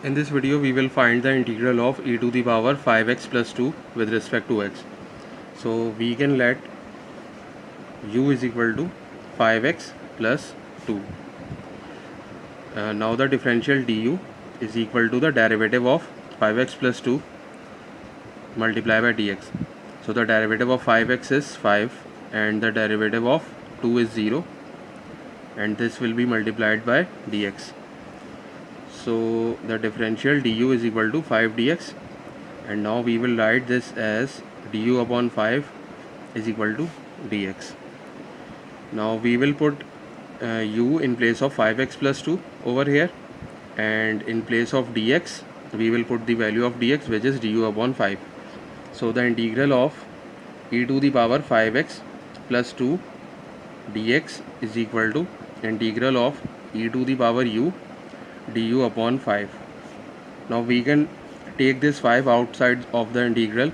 In this video we will find the integral of e to the power 5x plus 2 with respect to x. So we can let u is equal to 5x plus 2. Uh, now the differential du is equal to the derivative of 5x plus 2 multiplied by dx. So the derivative of 5x is 5 and the derivative of 2 is 0 and this will be multiplied by dx so the differential du is equal to 5 dx. And now we will write this as du upon 5 is equal to dx. Now we will put uh, u in place of 5x plus 2 over here. And in place of dx we will put the value of dx which is du upon 5 so the integral of e to the power 5x plus 2 dx is equal to integral of e to the power u du upon 5 now we can take this 5 outside of the integral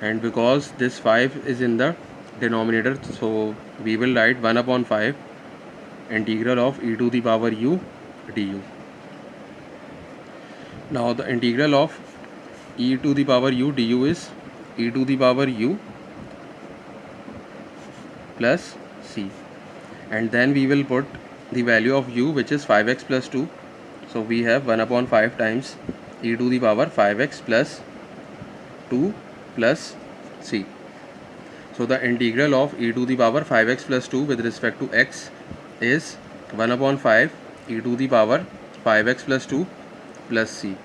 and because this 5 is in the denominator so we will write 1 upon 5 integral of e to the power u du. Now the integral of e to the power u du is e to the power u plus c. And then we will put the value of u which is 5x plus 2 so we have 1 upon 5 times e to the power 5x plus 2 plus c. So the integral of e to the power 5x plus 2 with respect to x is 1 upon 5 e to the power 5x plus 2 plus c